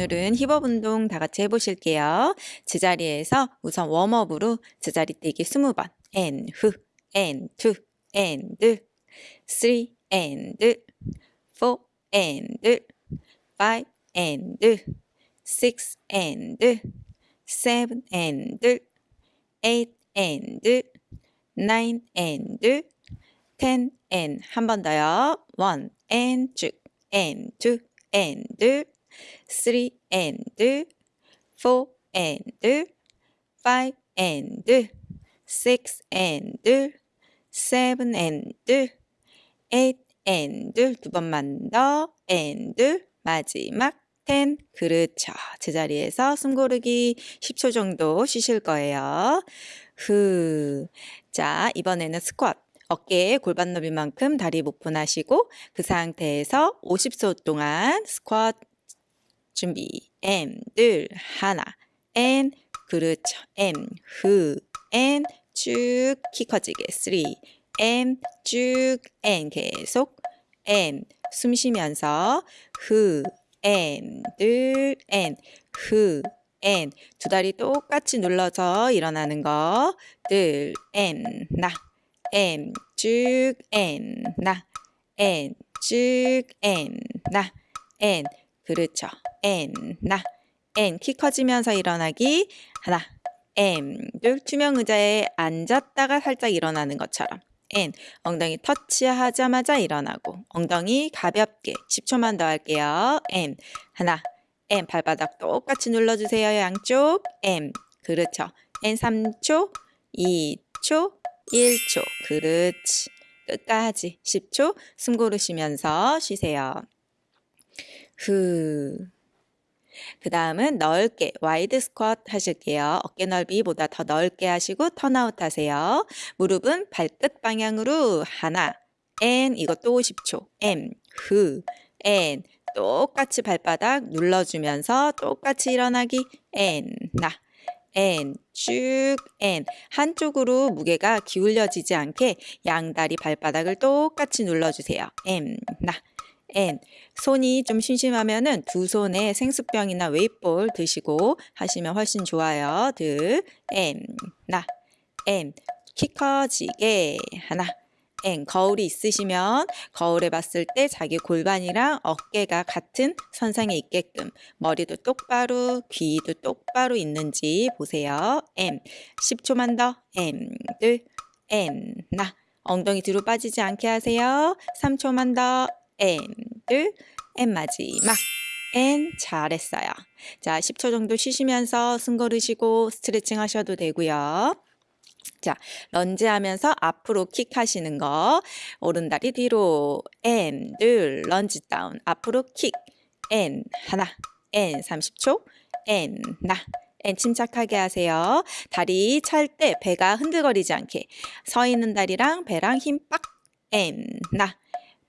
오늘은 힙업 운동 다 같이 해보실게요. 제자리에서 우선 웜업으로 제자리 뛰기 20번. and, 후, and, two, and, three, and, four, and, five, and, six, and, seven, and, eight, and, nine, and, ten, and. 한 번 더요. one, and, 쭉, and, two, and, three, and, four, and, five, and, six, and, seven, and, eight, and, 두 번만 더, and, 마지막, ten. 그렇죠. 제자리에서 숨 고르기 10초 정도 쉬실 거예요. 후. 자, 이번에는 스쿼트. 어깨에 골반 너비만큼 다리 목분하시고 그 상태에서 50초 동안 스쿼트 준비. M, 둘, 하나. N, 그렇죠. M, 후, N, 쭉, 키 커지게. 3, M, 쭉, N, 계속. M, 숨 쉬면서 후, N, 둘, N, 후, N. 두 다리 똑같이 눌러서 일어나는 거. 둘, N, 나. N, 쭉, N, 나. N, 쭉, N, 나. N. 그렇죠. N, 나. N. 키 커지면서 일어나기. 하나. M. 둘. 투명 의자에 앉았다가 살짝 일어나는 것처럼. N. 엉덩이 터치하자마자 일어나고. 엉덩이 가볍게. 10초만 더 할게요. M. 하나. M. 발바닥 똑같이 눌러주세요. 양쪽. M. 그렇죠. and 3초, 2초, 1초. 그렇지. 끝까지 10초 숨 고르시면서 쉬세요. 후. 그 다음은 넓게 wide squat 하실게요. 어깨 넓이보다 더 넓게 하시고 turnout 하세요. 무릎은 발끝 방향으로 하나, and 이것도 50초, and, 후, and 똑같이 발바닥 눌러주면서 똑같이 일어나기, N, 나, N, 쭉, N. 한쪽으로 무게가 기울여지지 않게 양다리 발바닥을 똑같이 눌러주세요. M, 나, N. 손이 좀 심심하면은 두 손에 생수병이나 웨이볼 드시고 하시면 훨씬 좋아요. 들, M, 나, M. 키 커지게 하나, N. 거울이 있으시면 거울에 봤을 때 자기 골반이랑 어깨가 같은 선상에 있게끔 머리도 똑바로 귀도 똑바로 있는지 보세요. M. 10초만 더. M. 둘. N. 나. 엉덩이 뒤로 빠지지 않게 하세요. 3초만 더. 둘. M 마지막. N 잘했어요. 자, 10초 정도 쉬시면서 숨 고르시고 스트레칭 하셔도 되고요. 자, 런지 하면서 앞으로 킥 하시는 거. 오른다리 뒤로 둘, 런지 다운. 앞으로 킥. N, 하나. N, 30초. N, 나. N 침착하게 하세요. 다리 찰 때 배가 흔들거리지 않게. 서 있는 다리랑 배랑 힘 빡. N, 나.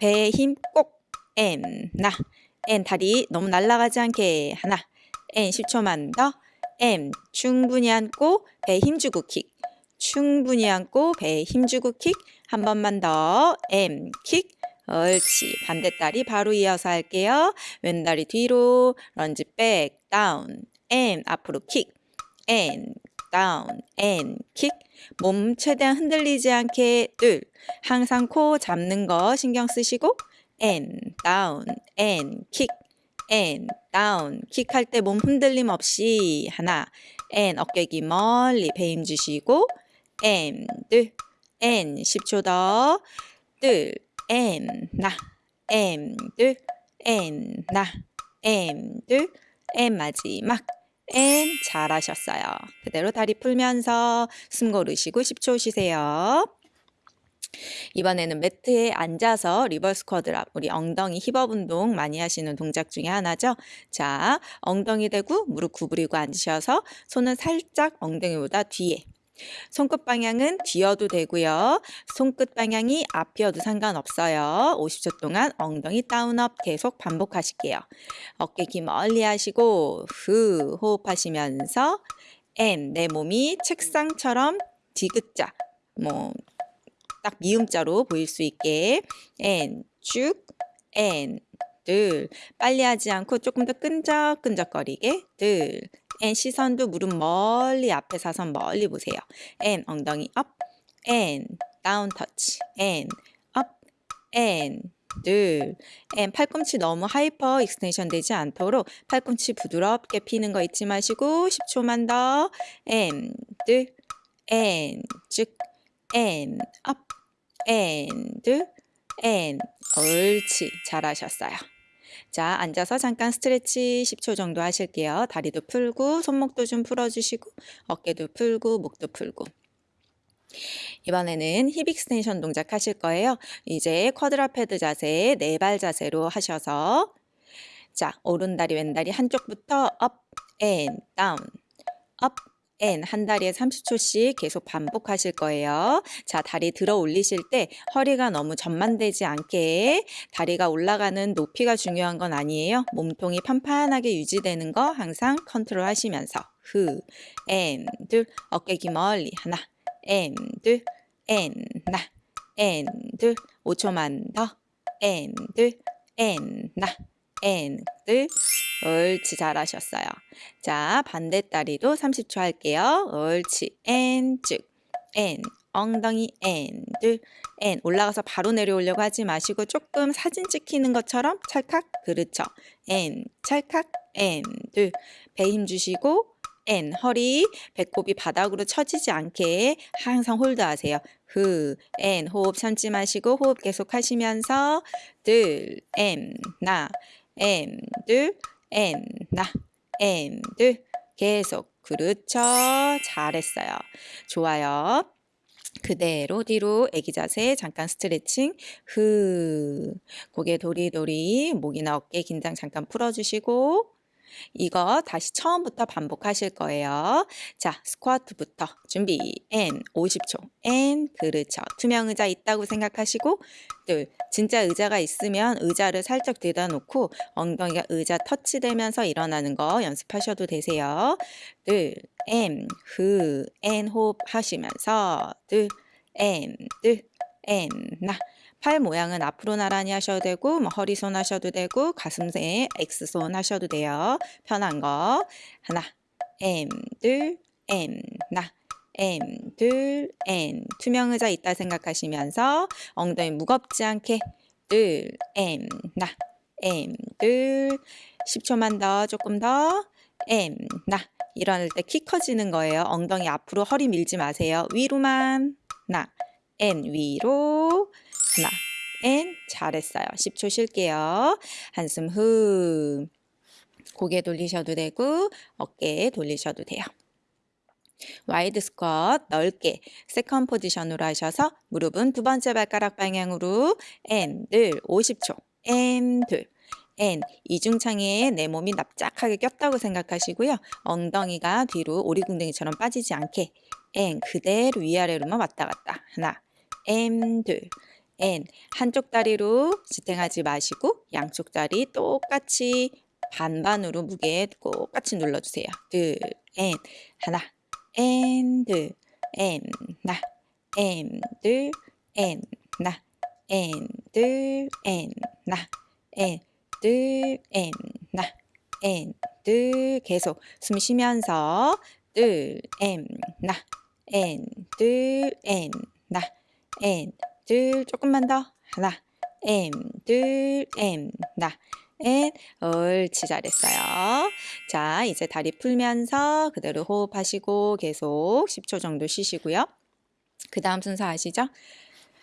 배에 힘 꼭. N, 나. N 다리 너무 날아가지 않게. 하나. N 10초만 더. M 충분히 앉고 배 힘주고 킥. 충분히 앉고 배에 힘주고 킥. 한 번만 더. M 킥. 옳지. 반대 다리 바로 이어서 할게요. 왼 다리 뒤로. lunge back. down. and 앞으로 kick. and down. and kick. 몸 최대한 흔들리지 않게 둘. 항상 코어 잡는 거 신경 쓰시고 and down. and kick. and down. kick 할 때 몸 흔들림 없이 하나. and 어깨 귀 멀리 배힘 주시고 and 둘 and 10초 더둘 and 나 and 둘 and 나 and 둘 and 마지막 and 잘하셨어요. 그대로 다리 풀면서 숨 고르시고 10초 쉬세요. 이번에는 매트에 앉아서 reverse quadruped 우리 엉덩이 hip up 운동 많이 하시는 동작 중에 하나죠. 자, 엉덩이 대고 무릎 구부리고 앉으셔서 손은 살짝 엉덩이보다 뒤에 손끝 방향은 뒤어도 되고요. 손끝 방향이 앞이어도 상관없어요. 50초 동안 엉덩이 다운업 계속 반복하실게요. 어깨 기 멀리 하시고 후 호흡하시면서 N 내 몸이 책상처럼 디귿자 뭐 딱 미음자로 보일 수 있게 N 쭉 N 둘. 빨리 하지 않고 조금 더 끈적끈적거리게. 둘. and 시선도 무릎 멀리 앞에 사선 멀리 보세요. and 엉덩이 up. and down touch. and up. and 둘. and 팔꿈치 너무 hyper extension 되지 않도록 팔꿈치 부드럽게 피는 거 잊지 마시고 10초만 더. 쭉. and up. and 둘. and 옳지 잘하셨어요. 자 앉아서 잠깐 stretch 10초 정도 하실게요. 다리도 풀고 손목도 좀 풀어주시고 어깨도 풀고 목도 풀고 이번에는 hip extension 동작 하실 거예요. 이제 quadruped 자세, 네 발 자세로 하셔서 자, 오른다리 왼다리 한쪽부터 up, and, down, up, and, 한 다리에 30초씩 계속 반복하실 거예요. 자, 다리 들어 올리실 때 허리가 너무 전만되지 않게 다리가 올라가는 높이가 중요한 건 아니에요. 몸통이 판판하게 유지되는 거 항상 컨트롤 하시면서. 후, and, 둘, 어깨 귀 멀리. 하나, 앤, 둘, 앤, 나, 앤, 둘, 5초만 더, 앤, 둘, 앤, 나, 앤, 둘, 옳지 잘하셨어요. 자 반대 다리도 30초 할게요. 옳지 and 쭉, 앤 엉덩이 앤 둘, 앤 올라가서 바로 내려오려고 하지 마시고 조금 사진 찍히는 것처럼 찰칵 그렇죠. 앤 찰칵 앤둘 배힘 주시고 and 허리 배꼽이 바닥으로 처지지 않게 항상 hold하세요. 후, and 호흡 참지 마시고 호흡 계속 하시면서 둘, 앤, 나, 앤, 둘, 앤, 나, 앤, 둘 계속 그렇죠. 잘했어요. 좋아요. 그대로 뒤로 애기 자세 잠깐 스트레칭 후 고개 도리도리 목이나 어깨 긴장 잠깐 풀어주시고 이거 다시 처음부터 반복하실 거예요. 자, 스쿼트부터 준비. N 50초. N 그렇죠. 투명 의자 있다고 생각하시고 둘. 진짜 의자가 있으면 의자를 살짝 대다 놓고 엉덩이가 의자 터치되면서 일어나는 거 연습하셔도 되세요. 둘. M 후 N 호흡 하시면서 둘. M 둘. N 나. 팔 모양은 앞으로 나란히 하셔도 되고 뭐 허리손 하셔도 되고 가슴에 X손 하셔도 돼요. 편한 거. 하나 M 둘 M. 나 M 둘 M. 투명 의자 있다 생각하시면서 엉덩이 무겁지 않게 둘 M. 나 M 둘 10초만 더 조금 더. M. 나. 일어날 때 키 커지는 거예요. 엉덩이 앞으로 허리 밀지 마세요. 위로만. 나 and 위로 하나, and 잘했어요. 10초 쉴게요. 한숨 후. 고개 돌리셔도 되고 어깨 돌리셔도 돼요. wide squat 넓게 second position으로 하셔서 무릎은 두 번째 발가락 방향으로 and 둘 50초 and 둘 and 이중창에 내 몸이 납작하게 꼈다고 생각하시고요. 엉덩이가 뒤로 오리궁뎅이처럼 빠지지 않게 and 그대로 위아래로만 왔다 갔다 하나 앤둘 N. 한쪽 다리로 지탱하지 마시고 양쪽 다리 똑같이 반반으로 무게 똑같이 눌러주세요. 둘, and. 하나, and 둘, N. 나, N 둘, N. 나, N 둘, N. 나, N 둘, N. 나, 둘. 계속 숨 쉬면서 둘, N 나, N 둘, N. 나, N 둘 조금만 더. 하나. M 둘 M. 나. M 옳지 잘했어요. 자 이제 다리 풀면서 그대로 호흡하시고 계속 10초 정도 쉬시고요. 그 다음 순서 아시죠?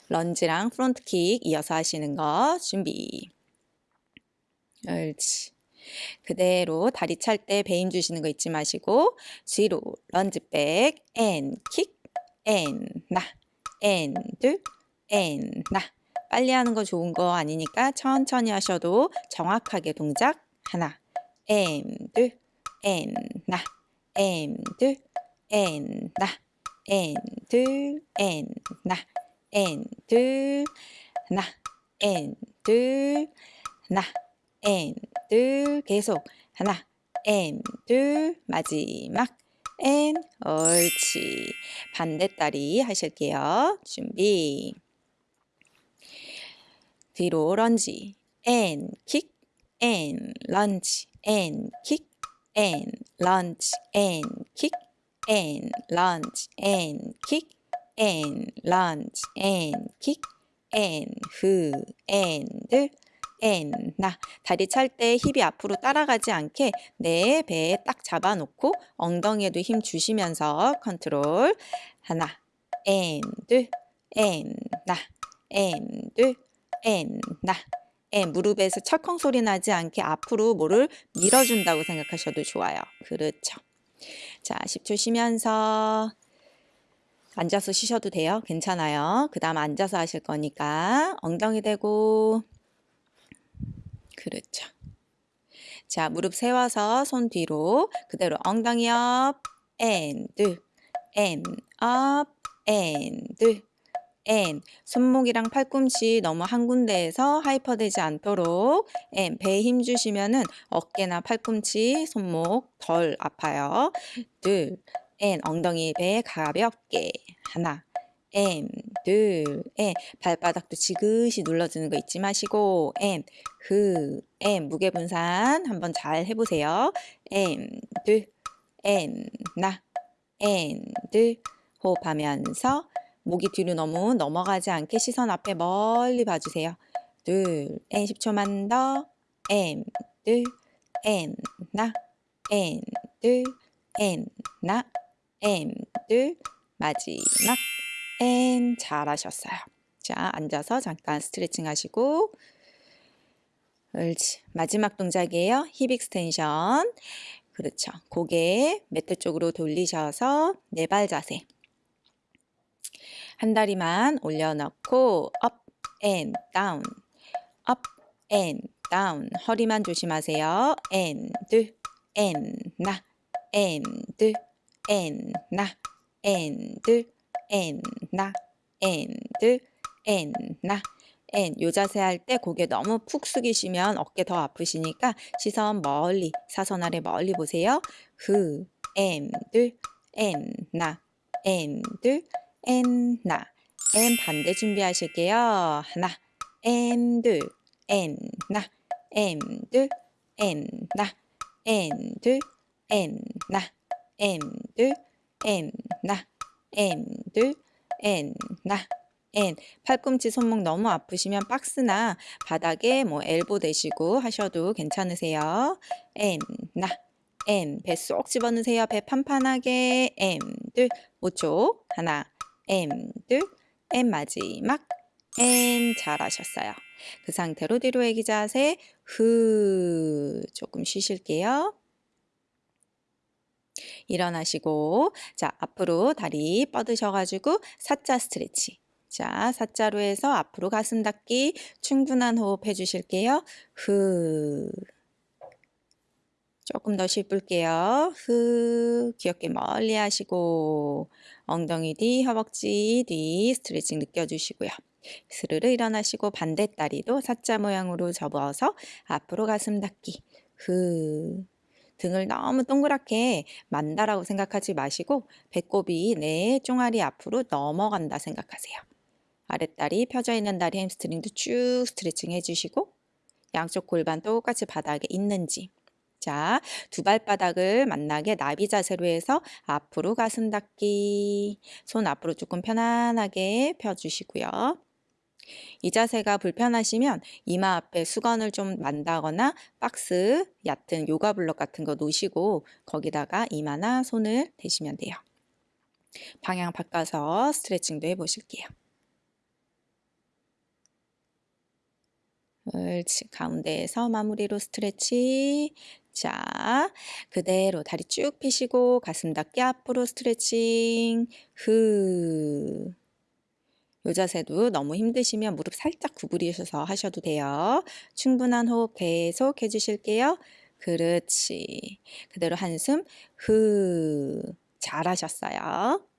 lunge랑 front kick 이어서 하시는 거 준비. 옳지. 그대로 다리 찰 때 배 힘 주시는 거 잊지 마시고 뒤로 런지백 앤 킥, 앤, 나, 앤, 둘, N. 나 빨리 하는 거 좋은 거 아니니까 천천히 하셔도 정확하게 동작 하나. 둘 N. 나둘 N. 나둘 N. 나 둘나 N 둘나 N 둘 계속 하나. 둘 마지막. N 옳지. 반대다리 하실게요. 준비 뒤로 lunge and kick, and lunge and kick and lunge and kick and lunge and kick and lunge and kick and 후 and and 나 다리 찰 때 힙이 앞으로 따라가지 않게 내 배에 딱 잡아놓고 엉덩이에도 힘 주시면서 컨트롤 하나 and and 나 and 무릎에서 철컹 소리 나지 않게 앞으로 뭐를 밀어준다고 생각하셔도 좋아요. 그렇죠. 자, 10초 쉬면서 앉아서 쉬셔도 돼요. 괜찮아요. 그 다음 앉아서 하실 거니까 엉덩이 대고 그렇죠. 자, 무릎 세워서 손 뒤로 그대로 엉덩이 up and and and 손목이랑 팔꿈치 너무 한 군데에서 하이퍼되지 않도록 and 배에 힘 주시면은 어깨나 팔꿈치, 손목 덜 아파요. 둘. And 엉덩이 배 가볍게. 하나. And 둘. And 발바닥도 지그시 눌러주는 거 잊지 마시고 and 그 and 무게 분산 한번 잘 해보세요. and 둘. And 나. And 둘. 호흡하면서 목이 뒤로 너무 넘어가지 않게 시선 앞에 멀리 봐주세요. 둘, 앤 10초만 더, 앤, 둘, 앤, 나, 앤, 둘, 앤, 나, 앤, 둘, 마지막, 앤, 잘하셨어요. 자, 앉아서 잠깐 스트레칭 하시고, 옳지. 마지막 동작이에요. hip extension. 그렇죠. 고개 매트 쪽으로 돌리셔서 네 발 자세. 한 다리만 올려놓고 up and down, up and down. 허리만 조심하세요. and, and, 나, and, and, 나, and, and, 나, and, and, 나. and 요 자세 할 때 고개 너무 푹 숙이시면 어깨 더 아프시니까 시선 멀리 사선 아래 멀리 보세요. 후, and, and, 나, and, and 나. And 반대 준비하실게요. 하나. And 둘. And 나. And 둘. And 나. And 둘. And 나. And 둘. And 나. And 둘. And 나. And 팔꿈치 손목 너무 아프시면 박스나 바닥에 뭐 엘보 대시고 하셔도 괜찮으세요. and 나. And 배 쏙 집어넣으세요. 배 판판하게. And 둘. 5초. 하나 M 둘, M 마지막 M 잘하셨어요. 그 상태로 뒤로 애기 자세 후 조금 쉬실게요. 일어나시고 자 앞으로 다리 뻗으셔가지고 사자 스트레치 자 사자로 해서 앞으로 가슴 닫기 충분한 호흡 해주실게요. 후 조금 더 씹을게요. 후 귀엽게 멀리 하시고 엉덩이 뒤, 허벅지 뒤 스트레칭 느껴주시고요. 스르르 일어나시고 반대 다리도 사자 모양으로 접어서 앞으로 가슴 닫기. 후 등을 너무 동그랗게 만다라고 생각하지 마시고 배꼽이 내 종아리 앞으로 넘어간다 생각하세요. 아랫다리 펴져 있는 다리 햄스트링도 쭉 스트레칭 해주시고 양쪽 골반 똑같이 바닥에 있는지 자, 두 발바닥을 만나게 나비 자세로 해서 앞으로 가슴 닫기. 손 앞으로 조금 편안하게 펴주시고요. 이 자세가 불편하시면 이마 앞에 수건을 좀 만다거나 박스, 얕은 요가 블럭 같은 거 놓으시고 거기다가 이마나 손을 대시면 돼요. 방향 바꿔서 스트레칭도 해보실게요. 옳지. 가운데에서 마무리로 스트레치. 자, 그대로 다리 쭉 펴시고 가슴 닫기 앞으로 스트레칭. 후. 요 자세도 너무 힘드시면 무릎 살짝 구부리셔서 하셔도 돼요. 충분한 호흡 계속 해주실게요. 그렇지. 그대로 한숨 후. 잘하셨어요.